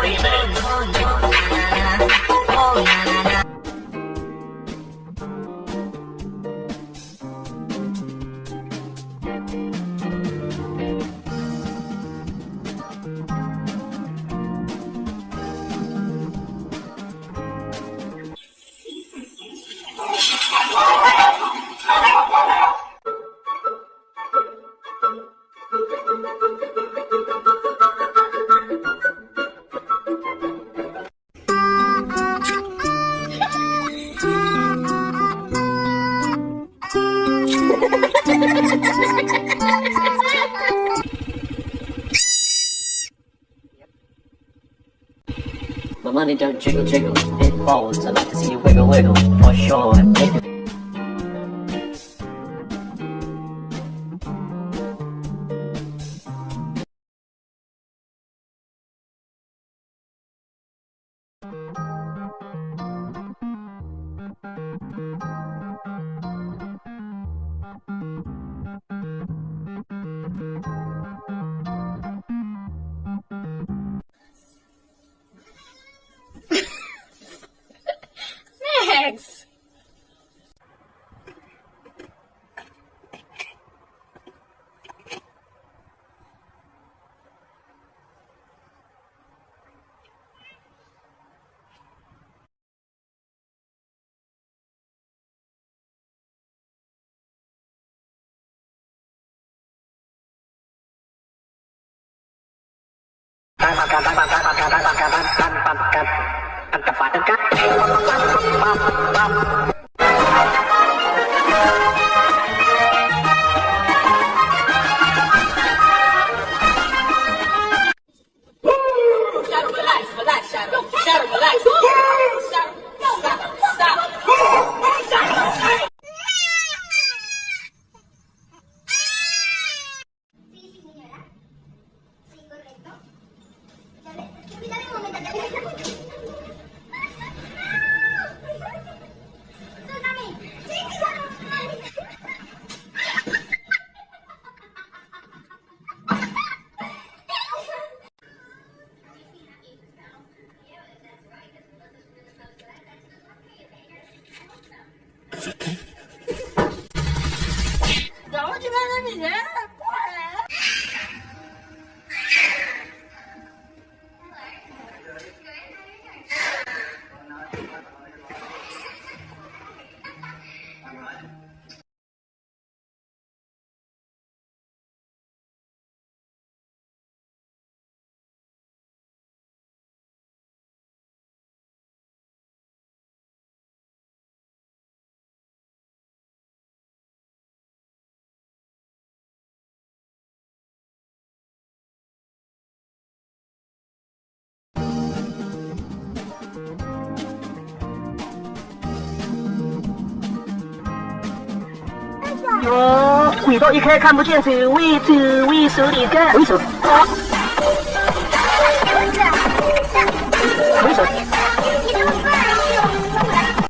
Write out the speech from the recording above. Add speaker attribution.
Speaker 1: Three minutes.
Speaker 2: My money don't jiggle jiggle, it falls. I like to see you wiggle wiggle, for sure. Make
Speaker 3: 哦轨道一开看不见走位走位手里干回手